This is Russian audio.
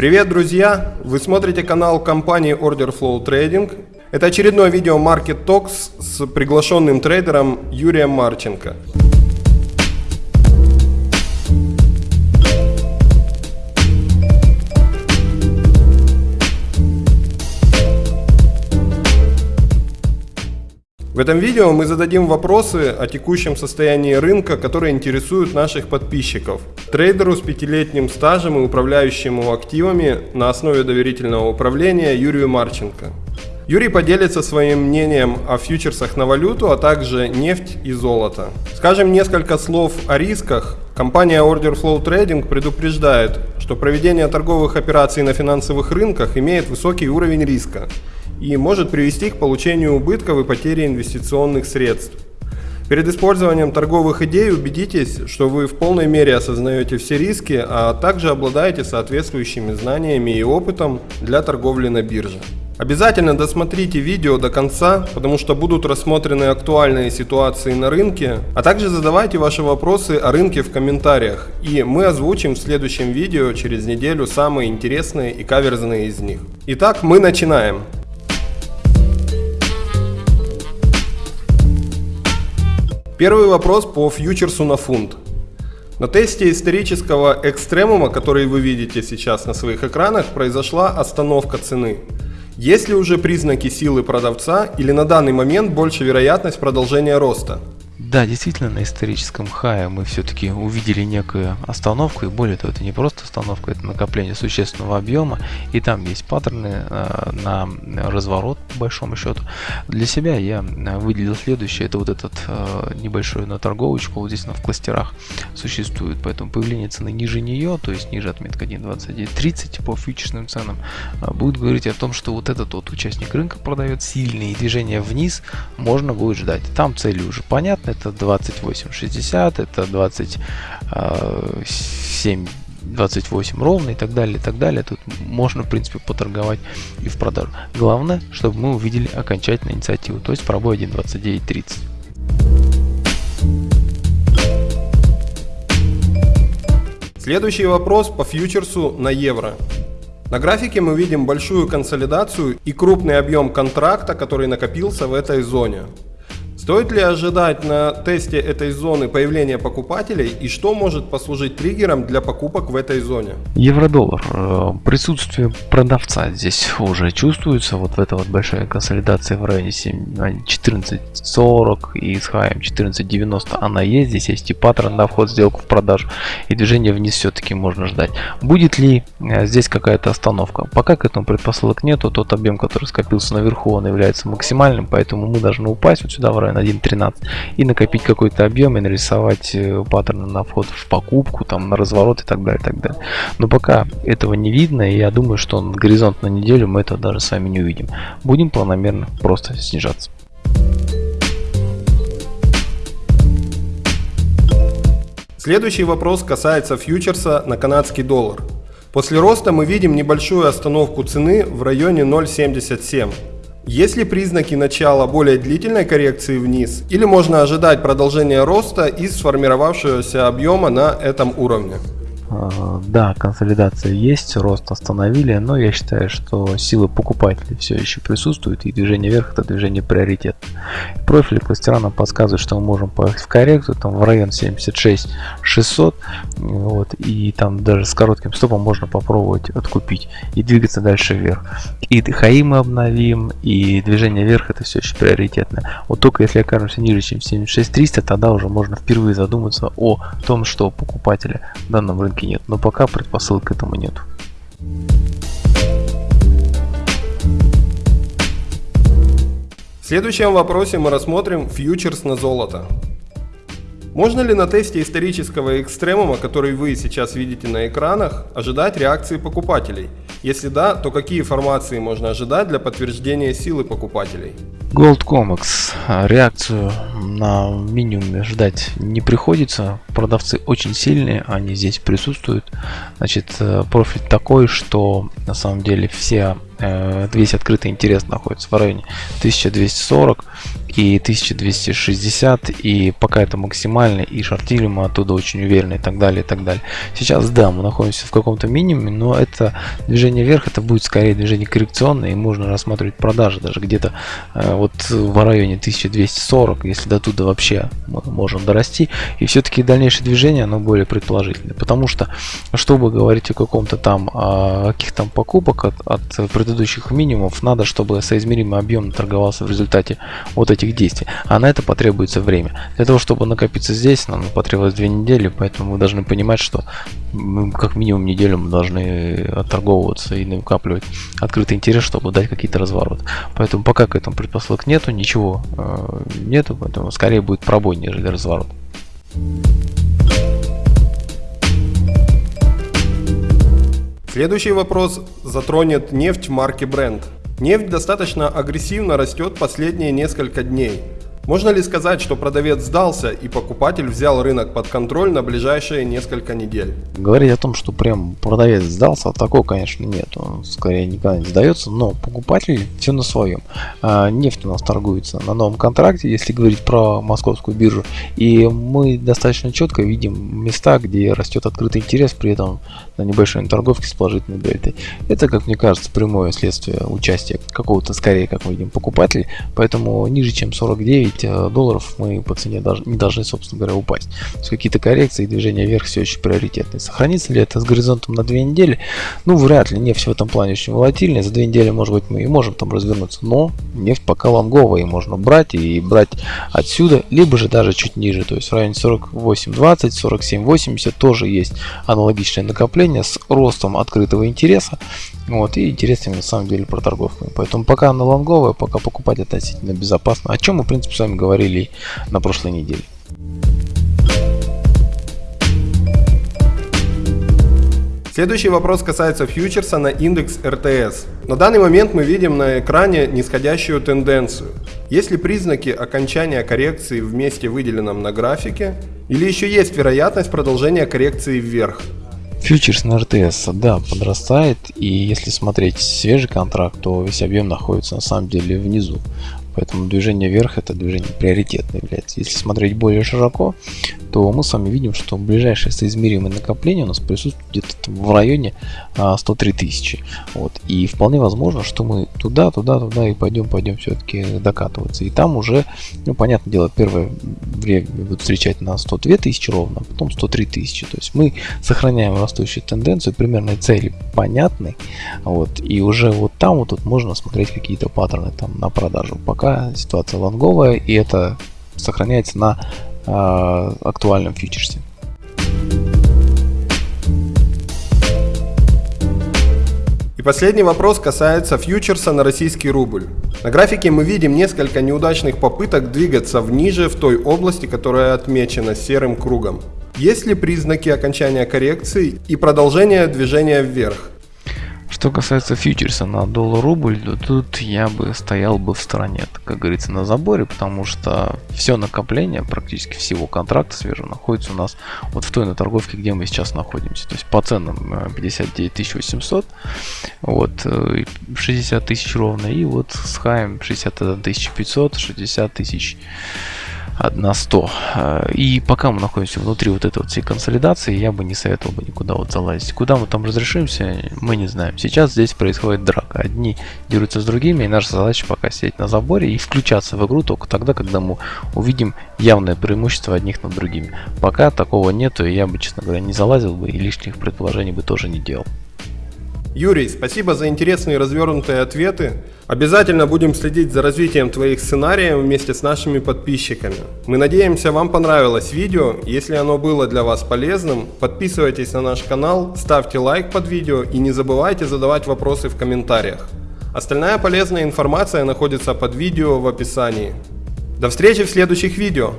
Привет, друзья! Вы смотрите канал компании Order Flow Trading. Это очередное видео Market Talks с приглашенным трейдером Юрием Марченко. В этом видео мы зададим вопросы о текущем состоянии рынка, которые интересуют наших подписчиков. Трейдеру с пятилетним стажем и управляющему активами на основе доверительного управления Юрию Марченко. Юрий поделится своим мнением о фьючерсах на валюту, а также нефть и золото. Скажем несколько слов о рисках. Компания Order Flow Trading предупреждает, что проведение торговых операций на финансовых рынках имеет высокий уровень риска и может привести к получению убытков и потери инвестиционных средств. Перед использованием торговых идей убедитесь, что вы в полной мере осознаете все риски, а также обладаете соответствующими знаниями и опытом для торговли на бирже. Обязательно досмотрите видео до конца, потому что будут рассмотрены актуальные ситуации на рынке, а также задавайте ваши вопросы о рынке в комментариях, и мы озвучим в следующем видео через неделю самые интересные и каверзные из них. Итак, мы начинаем. Первый вопрос по фьючерсу на фунт. На тесте исторического экстремума, который вы видите сейчас на своих экранах, произошла остановка цены. Есть ли уже признаки силы продавца или на данный момент больше вероятность продолжения роста? Да, действительно, на историческом хае мы все-таки увидели некую остановку, и более того, это не просто остановка, это накопление существенного объема, и там есть паттерны э, на разворот, по большому счету. Для себя я э, выделил следующее, это вот этот э, небольшой на торговочку, вот здесь она в кластерах существует, поэтому появление цены ниже нее, то есть ниже отметка 1.2930 по фьючерсным ценам, э, будет говорить о том, что вот этот вот участник рынка продает сильные движения вниз, можно будет ждать. Там цели уже понятны, это 28,60, это 27 28 ровно и так далее, и так далее. Тут можно, в принципе, поторговать и в продажу. Главное, чтобы мы увидели окончательную инициативу, то есть пробой 1.2930. Следующий вопрос по фьючерсу на евро. На графике мы видим большую консолидацию и крупный объем контракта, который накопился в этой зоне. Стоит ли ожидать на тесте этой зоны появления покупателей и что может послужить триггером для покупок в этой зоне? Евро-доллар. Э, присутствие продавца здесь уже чувствуется. Вот в этой вот большая консолидация в районе 14.40 а, и с хаем 14.90 она есть. Здесь есть и паттерн на вход сделку в продажу и движение вниз все-таки можно ждать. Будет ли э, здесь какая-то остановка? Пока к этому предпосылок нету. Тот объем, который скопился наверху, он является максимальным, поэтому мы должны упасть вот сюда в районе на 1.13 и накопить какой-то объем и нарисовать э, паттерны на вход в покупку, там на разворот и так далее, и так далее. Но пока этого не видно, и я думаю, что на горизонт на неделю мы это даже с вами не увидим. Будем планомерно просто снижаться. Следующий вопрос касается фьючерса на канадский доллар. После роста мы видим небольшую остановку цены в районе 0.77. Есть ли признаки начала более длительной коррекции вниз или можно ожидать продолжения роста из сформировавшегося объема на этом уровне? А, да, консолидация есть, рост остановили, но я считаю, что силы покупателей все еще присутствуют и движение вверх это движение приоритет. Профиль кластера нам подсказывает, что мы можем поехать в коррекцию, там в район 76 600, вот, и там даже с коротким стопом можно попробовать откупить и двигаться дальше вверх. И хаи мы обновим, и движение вверх это все еще приоритетно. Вот только если окажемся ниже, чем 76 300, тогда уже можно впервые задуматься о том, что покупателя в данном рынке нет, но пока предпосылок к этому нет. В следующем вопросе мы рассмотрим фьючерс на золото. Можно ли на тесте исторического экстремума, который вы сейчас видите на экранах, ожидать реакции покупателей? Если да, то какие формации можно ожидать для подтверждения силы покупателей? Gold Comics. Реакцию на минимуме ждать не приходится. Продавцы очень сильные, они здесь присутствуют. Значит, э, профиль такой, что на самом деле все Э, весь открытый интерес находится в районе 1240 и 1260 и пока это максимально и шортили мы оттуда очень уверенно и так далее и так далее сейчас да мы находимся в каком-то минимуме но это движение вверх это будет скорее движение коррекционное и можно рассматривать продажи даже где-то э, вот в районе 1240 если до туда вообще мы можем дорасти и все-таки дальнейшее движение оно более предположительное потому что чтобы говорить о каком-то там каких там покупок от, от предыдущих минимумов надо чтобы соизмеримый объем торговался в результате вот этих действий. А на это потребуется время. Для того, чтобы накопиться здесь, нам потребовалось две недели, поэтому мы должны понимать, что как минимум неделю мы должны отторговываться и накапливать открытый интерес, чтобы дать какие-то развороты. Поэтому пока к этому предпосылок нету, ничего э, нету, поэтому скорее будет пробой, нежели разворот. Следующий вопрос затронет нефть марки Brent. Нефть достаточно агрессивно растет последние несколько дней. Можно ли сказать, что продавец сдался и покупатель взял рынок под контроль на ближайшие несколько недель? Говорить о том, что прям продавец сдался, такого, конечно, нет. Он скорее никогда не сдается, но покупатель все на своем. А, нефть у нас торгуется на новом контракте, если говорить про московскую биржу. И мы достаточно четко видим места, где растет открытый интерес, при этом на небольшой торговке с положительной дельтой. Это, как мне кажется, прямое следствие участия какого-то, скорее, как мы видим, покупателей. Поэтому ниже, чем 49 Э, долларов мы по цене даже, не должны, собственно говоря, упасть. То есть какие-то коррекции и движения вверх все очень приоритетные. Сохранится ли это с горизонтом на две недели? Ну, вряд ли. Нефть в этом плане очень волатильная. За две недели, может быть, мы и можем там развернуться. Но нефть пока лонговая, и можно брать и брать отсюда, либо же даже чуть ниже. То есть в районе 48.20, 47.80 тоже есть аналогичное накопление с ростом открытого интереса. Вот, и интересными на самом деле проторговками. Поэтому пока она лонговая, пока покупать относительно безопасно. О чем мы, в принципе, с вами говорили на прошлой неделе. Следующий вопрос касается фьючерса на индекс РТС. На данный момент мы видим на экране нисходящую тенденцию. Есть ли признаки окончания коррекции в месте выделенном на графике? Или еще есть вероятность продолжения коррекции вверх? Фьючерс на РТС, да, подрастает, и если смотреть свежий контракт, то весь объем находится на самом деле внизу. Поэтому движение вверх это движение приоритетное является. Если смотреть более широко, то мы с вами видим, что ближайшее соизмеримое накопление у нас присутствует где-то в районе 103 а, тысячи. Вот. И вполне возможно, что мы туда, туда, туда и пойдем, пойдем все-таки докатываться. И там уже, ну, понятное дело, первое время будут встречать на 102 тысячи ровно, а потом 103 тысячи. То есть мы сохраняем растущую тенденцию, примерные цели понятны. Вот. И уже вот там вот тут можно смотреть какие-то паттерны там на продажу. Пока ситуация лонговая, и это сохраняется на э, актуальном фьючерсе. И последний вопрос касается фьючерса на российский рубль. На графике мы видим несколько неудачных попыток двигаться вниже в той области, которая отмечена серым кругом. Есть ли признаки окончания коррекции и продолжения движения вверх? Что касается фьючерса на доллар-рубль, то тут я бы стоял бы в стороне, как говорится, на заборе, потому что все накопление практически всего контракта свежего находится у нас вот в той на торговке, где мы сейчас находимся. То есть по ценам 59 800, вот 60 э, тысяч ровно, и вот с хаем 61 500, 60 тысяч 1 100. Э, и пока мы находимся внутри вот этой вот всей консолидации, я бы не советовал бы никуда вот залазить. Куда мы там разрешимся, мы не знаем. Сейчас здесь происходит драка. Одни дерутся с другими, и наша задача пока сидеть на заборе и включаться в игру только тогда, когда мы увидим явное преимущество одних над другими. Пока такого нету, и я бы, честно говоря, не залазил бы и лишних предположений бы тоже не делал. Юрий, спасибо за интересные развернутые ответы. Обязательно будем следить за развитием твоих сценариев вместе с нашими подписчиками. Мы надеемся, вам понравилось видео. Если оно было для вас полезным, подписывайтесь на наш канал, ставьте лайк под видео и не забывайте задавать вопросы в комментариях. Остальная полезная информация находится под видео в описании. До встречи в следующих видео.